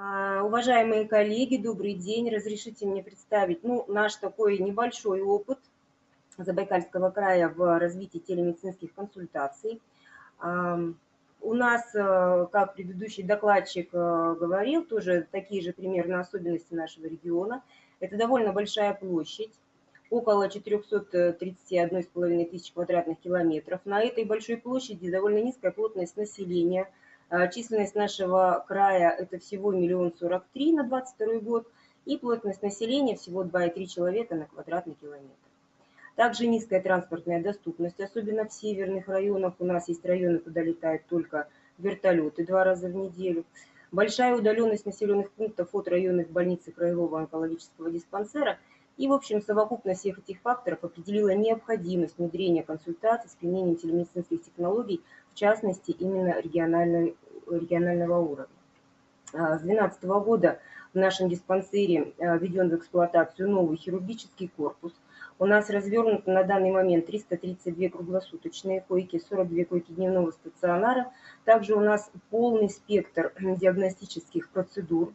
А, уважаемые коллеги, добрый день. Разрешите мне представить ну, наш такой небольшой опыт Забайкальского края в развитии телемедицинских консультаций. У нас, э, как предыдущий докладчик э, говорил, тоже такие же примерно особенности нашего региона. Это довольно большая площадь, около 431,5 тысяч квадратных километров. На этой большой площади довольно низкая плотность населения. А, численность нашего края – это всего миллион сорок три на 22 год, и плотность населения всего 2,3 человека на квадратный километр. Также низкая транспортная доступность, особенно в северных районах. У нас есть районы, куда летают только вертолеты два раза в неделю. Большая удаленность населенных пунктов от районных больниц и краевого онкологического диспансера – и, в общем, совокупность всех этих факторов определила необходимость внедрения консультаций с применением телемедицинских технологий, в частности, именно регионального уровня. А, с 2012 года в нашем диспансере а, введен в эксплуатацию новый хирургический корпус. У нас развернуто на данный момент 332 круглосуточные койки, 42 койки дневного стационара. Также у нас полный спектр диагностических процедур,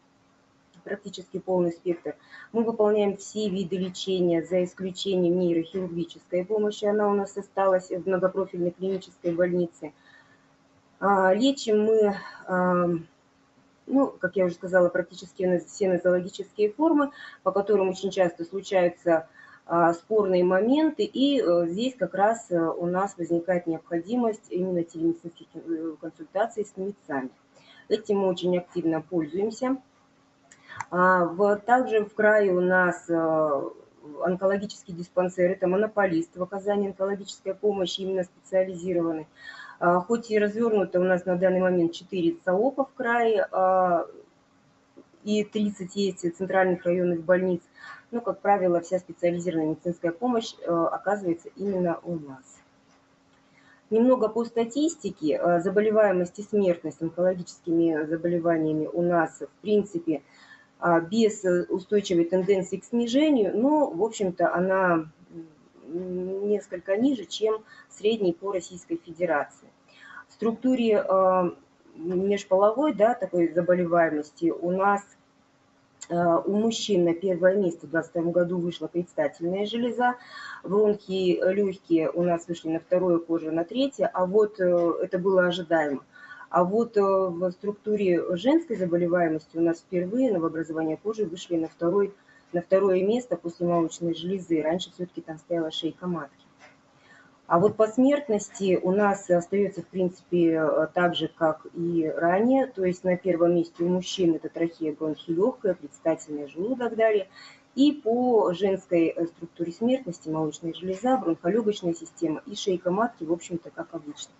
практически полный спектр. Мы выполняем все виды лечения, за исключением нейрохирургической помощи. Она у нас осталась в многопрофильной клинической больнице. А, лечим мы, а, ну, как я уже сказала, практически все нозологические формы, по которым очень часто случаются а, спорные моменты, и э, здесь как раз э, у нас возникает необходимость именно телемедицинских э, консультаций с мецами. Этим мы очень активно пользуемся. А, также в крае у нас э, онкологический диспансер, это монополист в оказании онкологической помощи, именно специализированный. А, хоть и развернуто у нас на данный момент 4 ЦАОПа в крае, а, и 30 есть центральных районных больниц, но, как правило, вся специализированная медицинская помощь э, оказывается именно у нас. Немного по статистике. Э, заболеваемость и смертность онкологическими заболеваниями у нас, в принципе, без э, устойчивой тенденции к снижению, но, в общем-то, она несколько ниже, чем средний по Российской Федерации. В структуре а, межполовой да, такой заболеваемости у нас а, у мужчин на первое место в 2022 году вышла предстательная железа, бронхи легкие у нас вышли на второе, кожа на третье, а вот э, это было ожидаемо. А вот э, в структуре женской заболеваемости у нас впервые новообразования кожи вышли на, второй, на второе место после молочной железы. Раньше все-таки там стояла шейка матки. А вот по смертности у нас остается, в принципе, э, так же, как и ранее. То есть на первом месте у мужчин это трахея бронхи легкая, предстательная желудок далее. И по женской э, структуре смертности молочная железа, бронхолегочная система и шейка матки, в общем-то, как обычно.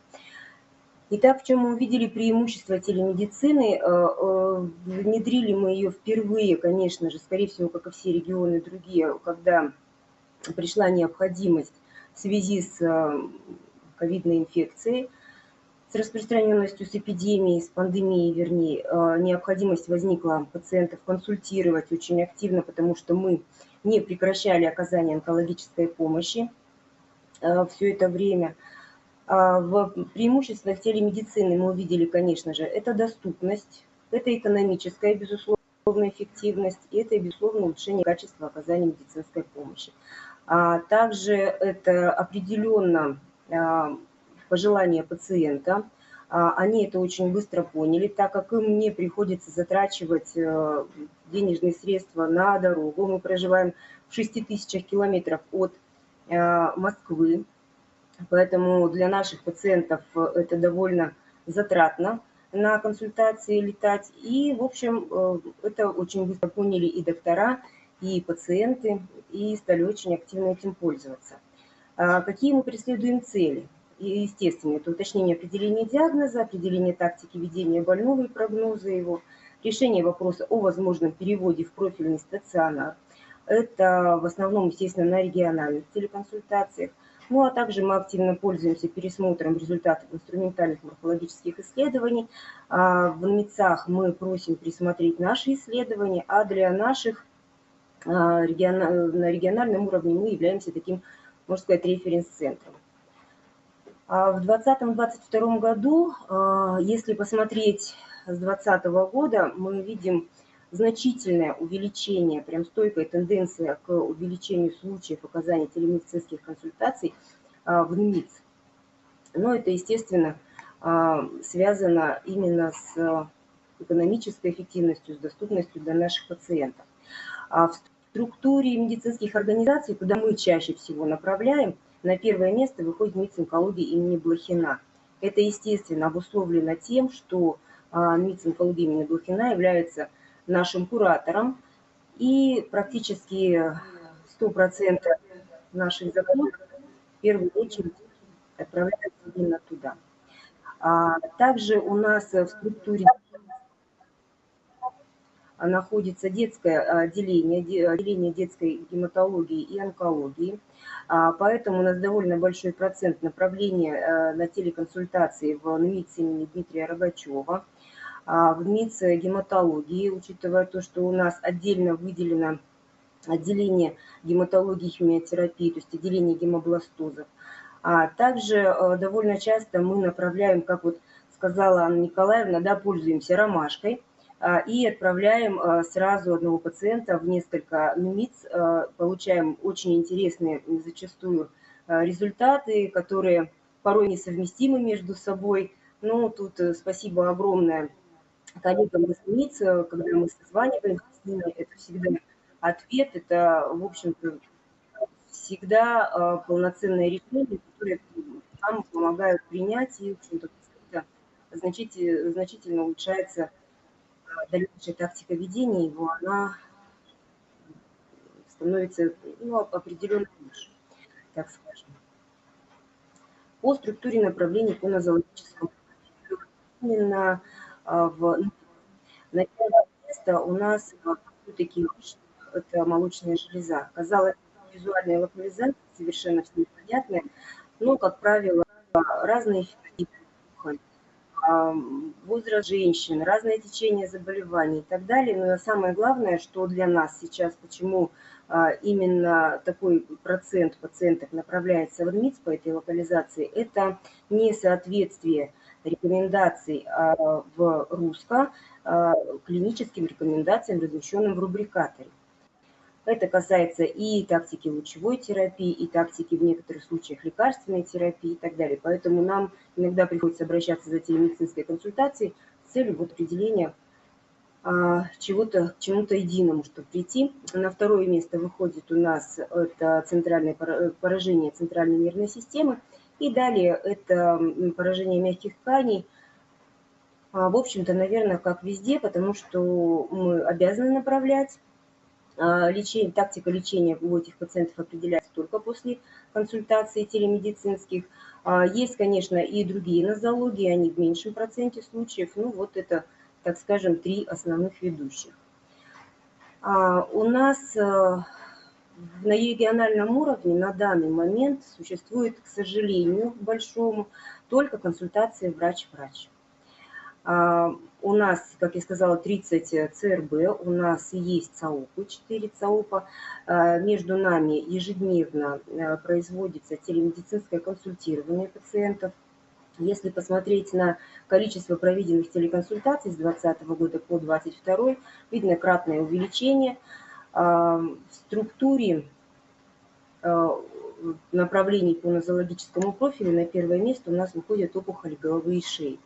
Итак, в чем мы увидели преимущество телемедицины? Э, э, внедрили мы ее впервые, конечно же, скорее всего, как и все регионы другие, когда пришла необходимость в связи с э, ковидной инфекцией, с распространенностью, с эпидемией, с пандемией, вернее, необходимость возникла пациентов консультировать очень активно, потому что мы не прекращали оказание онкологической помощи все это время – в преимуществах телемедицины мы увидели, конечно же, это доступность, это экономическая, безусловно, эффективность, и это, безусловно, улучшение качества оказания медицинской помощи. А также это определенно а, пожелание пациента. Они это очень быстро поняли, так как им не приходится затрачивать э, денежные средства на дорогу. Мы проживаем в 6 тысячах километров от э, Москвы, Поэтому для наших пациентов э, это довольно затратно на консультации летать. И, в общем, э, это очень быстро поняли и доктора, и пациенты, и стали очень активно этим пользоваться. А какие мы преследуем цели? И, естественно, это уточнение определения диагноза, определение тактики ведения больного и прогноза его, решение вопроса о возможном переводе в профильный стационар. Это в основном, естественно, на региональных телеконсультациях. Ну а также мы активно пользуемся пересмотром результатов инструментальных морфологических исследований. А, в НМИЦах мы просим присмотреть наши исследования, а для наших а, на региональном уровне мы являемся таким, можно сказать, референс-центром. А в 2020-2022 году, если посмотреть с 2020 года, мы видим значительное увеличение, прям стойкая тенденция к увеличению случаев оказания телемедицинских консультаций а, в НМИЦ. Но это, естественно, связано именно с экономической эффективностью, с доступностью для наших пациентов. А в структуре медицинских организаций, куда мы чаще всего направляем, на первое место выходит МИЦ онкологии имени Блохина. Это, естественно, обусловлено тем, что а, МИЦ онкологии имени Блохина является нашим куратором, и практически 100% наших запросов в первую очередь отправляются именно туда. А также у нас в структуре находится детское отделение, отделение детской гематологии и онкологии. А, поэтому у нас довольно большой процент направления э, на телеконсультации в НМИЦ имени Дмитрия Рогачева, а, в НМИЦ гематологии, учитывая то, что у нас отдельно выделено отделение гематологии и химиотерапии, то есть отделение гемобластозов. А также э, довольно часто мы направляем, как вот сказала Анна Николаевна, да, пользуемся ромашкой – а, и отправляем а, сразу одного пациента в несколько НУМИЦ, а, получаем очень интересные зачастую результаты, которые порой несовместимы между собой. Ну, тут э, спасибо огромное коллегам из НУМИЦ, когда мы созваниваемся с ними, это всегда ответ, это, в общем-то, всегда полноценное решение, которое нам помогают принять, и, в общем-то, значительно, значительно улучшается дальнейшая тактика ведения его, она становится ну, определенно лучше, так скажем. По структуре направлений по нозологическому именно а, в на первое место у нас все-таки это молочная железа. Казалось, визуальная локализация совершенно все непонятная, но, как правило, разные фенотипы возраст женщин, разное течение заболеваний и так далее. Но самое главное, что для нас сейчас, почему а, именно такой процент пациентов направляется в МИЦ по этой локализации, это несоответствие рекомендаций а, в РУСКО а, клиническим рекомендациям, размещенным в рубрикаторе. Это касается и тактики лучевой терапии, и тактики в некоторых случаях лекарственной терапии и так далее. Поэтому нам иногда приходится обращаться за телемедицинской консультацией с целью вот определения а, чего-то, к чему-то единому, чтобы прийти. На второе место выходит у нас это центральное поражение центральной нервной системы. И далее это поражение мягких тканей. А, в общем-то, наверное, как везде, потому что мы обязаны направлять а, лечение, тактика лечения у этих пациентов определяется только после консультаций телемедицинских. А, есть, конечно, и другие нозологии, они в меньшем проценте случаев. Ну, вот это, так скажем, три основных ведущих. У нас на региональном уровне на данный момент существует, к сожалению, большому, только консультация врач-врач. А, у нас, как я сказала, 30 ЦРБ, у нас есть ЦАУПы, 4 ЦАУПа. А, между нами ежедневно а, производится телемедицинское консультирование пациентов. Если посмотреть на количество проведенных телеконсультаций с 2020 года по 2022, видно кратное увеличение. В структуре направлений по нозологическому профилю на первое место у нас выходят опухоли головы и шеи.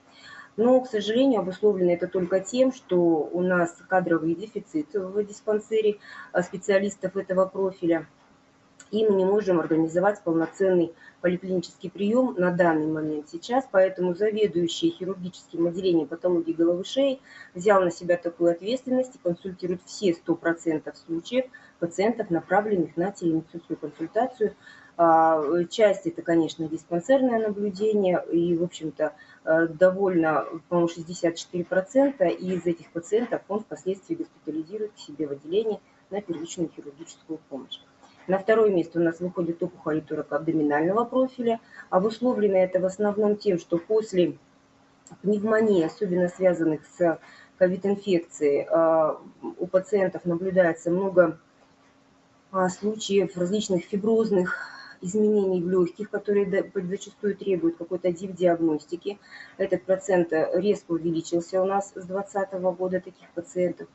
Но, к сожалению, обусловлено это только тем, что у нас кадровый дефицит в диспансере а, специалистов этого профиля, и мы не можем организовать полноценный поликлинический прием на данный момент сейчас, поэтому заведующий хирургическим отделением патологии головы шеи взял на себя такую ответственность и консультирует все 100% случаев пациентов, направленных на телемедицинскую консультацию а, часть это, конечно, диспансерное наблюдение, и, в общем-то, э, довольно, по-моему, 64%, и из этих пациентов он впоследствии госпитализирует к себе в отделение на первичную хирургическую помощь. На второе место у нас выходит опухоль абдоминального профиля. Обусловлено это в основном тем, что после пневмонии, особенно связанных с ковид-инфекцией, э, у пациентов наблюдается много а, случаев различных фиброзных изменений в легких, которые зачастую требуют какой-то диагностики. Этот процент резко увеличился у нас с 2020 года таких пациентов.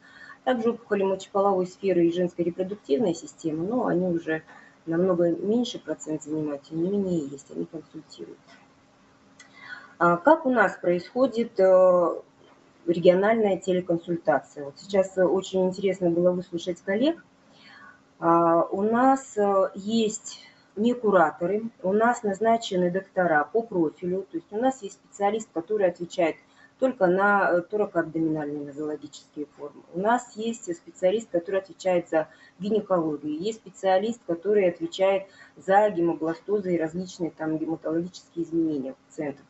Также опухоли мочеполовой сферы и женской репродуктивной системы, но они уже намного меньше процент занимают, тем не менее есть, они консультируют. А как у нас происходит э, региональная телеконсультация? Вот сейчас очень интересно было выслушать коллег. А, у нас э, есть не кураторы, у нас назначены доктора по профилю, то есть у нас есть специалист, который отвечает только на э, торакоабдоминальные нозологические формы. У нас есть специалист, который отвечает за гинекологию, есть специалист, который отвечает за гемобластозы и различные там гематологические изменения пациентов.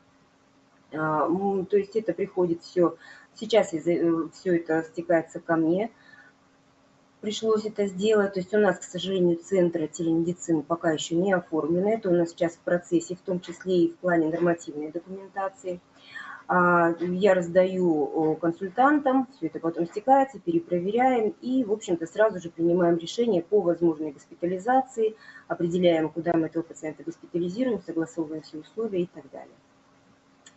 А, то есть это приходит все, сейчас э, все это стекается ко мне, пришлось это сделать. То есть у нас, к сожалению, центры телемедицины пока еще не оформлены. Это у нас сейчас в процессе, в том числе и в плане нормативной документации. А, я раздаю консультантам, все это потом стекается, перепроверяем и, в общем-то, сразу же принимаем решение по возможной госпитализации, определяем, куда мы этого пациента госпитализируем, согласовываем все условия и так далее.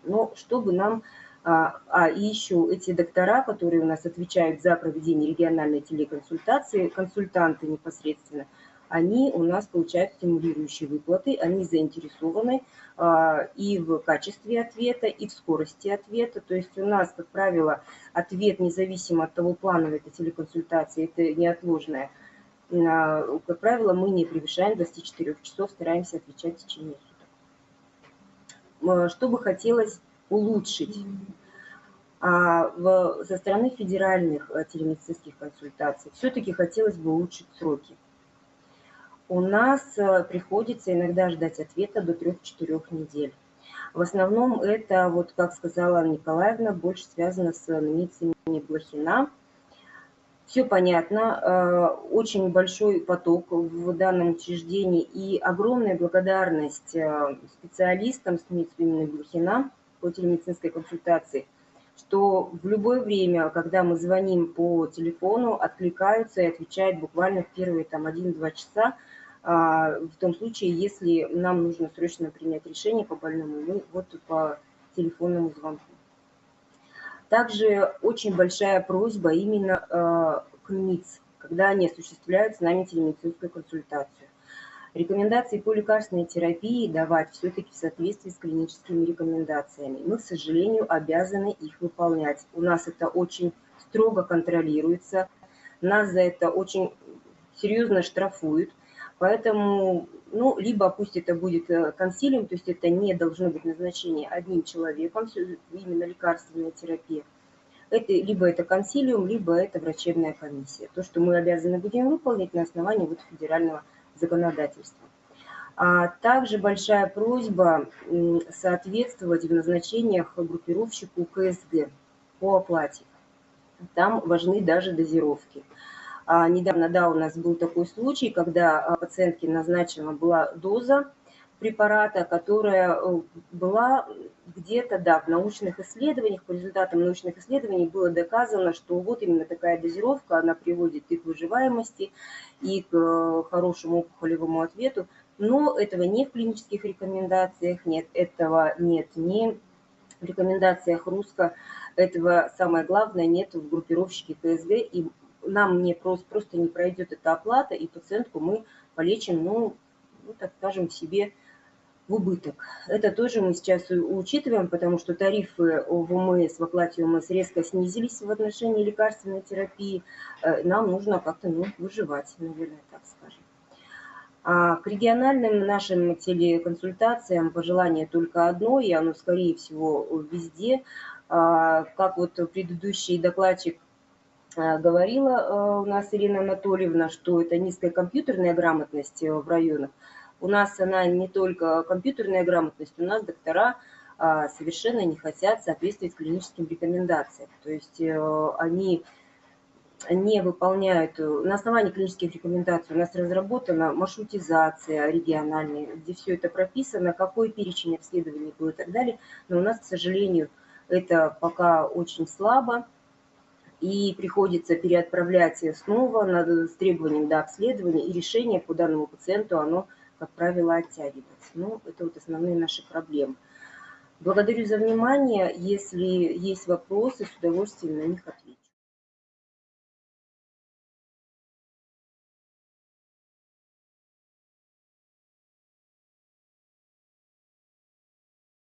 Но чтобы нам... А, а и еще эти доктора, которые у нас отвечают за проведение региональной телеконсультации, консультанты непосредственно – они у нас получают стимулирующие выплаты, они заинтересованы а, и в качестве ответа, и в скорости ответа. То есть у нас, как правило, ответ независимо от того, плановая это телеконсультация, это неотложная. А, как правило, мы не превышаем 24 часов, стараемся отвечать в течение суток. Что бы хотелось улучшить? А в, со стороны федеральных э, телемедицинских консультаций все-таки хотелось бы улучшить сроки у нас э, приходится иногда ждать ответа до 3-4 недель. В основном это, вот как сказала Николаевна, больше связано с номицами Блохина. Все понятно, э, очень большой поток в данном учреждении и огромная благодарность э, специалистам с Блохина по телемедицинской консультации, что в любое время, когда мы звоним по телефону, откликаются и отвечают буквально в первые там 1-2 часа, а, в том случае, если нам нужно срочно принять решение по больному, мы вот по телефонному звонку. Также очень большая просьба именно а, к МИЦ, когда они осуществляют с нами телемедицинскую консультацию. Рекомендации по лекарственной терапии давать все-таки в соответствии с клиническими рекомендациями. Мы, к сожалению, обязаны их выполнять. У нас это очень строго контролируется, нас за это очень серьезно штрафуют – Поэтому, ну, либо пусть это будет э, консилиум, то есть это не должно быть назначение одним человеком, именно лекарственная терапия. Это, либо это консилиум, либо это врачебная комиссия. То, что мы обязаны будем выполнить на основании вот федерального законодательства. А также большая просьба соответствовать в назначениях группировщику КСГ по оплате. Там важны даже дозировки. А, недавно, да, у нас был такой случай, когда а, пациентке назначена была доза препарата, которая э, была где-то, да, в научных исследованиях, по результатам научных исследований было доказано, что вот именно такая дозировка, она приводит и к выживаемости, и к э, хорошему опухолевому ответу, но этого не в клинических рекомендациях нет, этого нет ни в рекомендациях РУСКО, этого самое главное нет в группировщике КСГ, и нам не просто, просто не пройдет эта оплата, и пациентку мы полечим, ну, ну, так скажем, себе в убыток. Это тоже мы сейчас учитываем, потому что тарифы в ОМС, в оплате ОМС резко снизились в отношении лекарственной терапии. Э, нам нужно как-то ну, выживать, наверное, так скажем. А к региональным нашим телеконсультациям пожелание только одно, и оно, скорее всего, везде. А, как вот предыдущий докладчик Э, говорила э, у нас Ирина Анатольевна, что это низкая компьютерная грамотность э, в районах. У нас она не только компьютерная грамотность, у нас доктора а, совершенно не хотят соответствовать клиническим рекомендациям. То есть они не выполняют, на основании клинических рекомендаций у нас разработана маршрутизация региональная, где все это прописано, какой перечень обследований был и так далее. Но у нас, к сожалению, это пока очень слабо и приходится переотправлять снова с требованием до обследования, и решение по данному пациенту, оно как правило, оттягивается. Ну, это вот основные наши проблемы. Благодарю за внимание. Если есть вопросы, с удовольствием на них отвечу.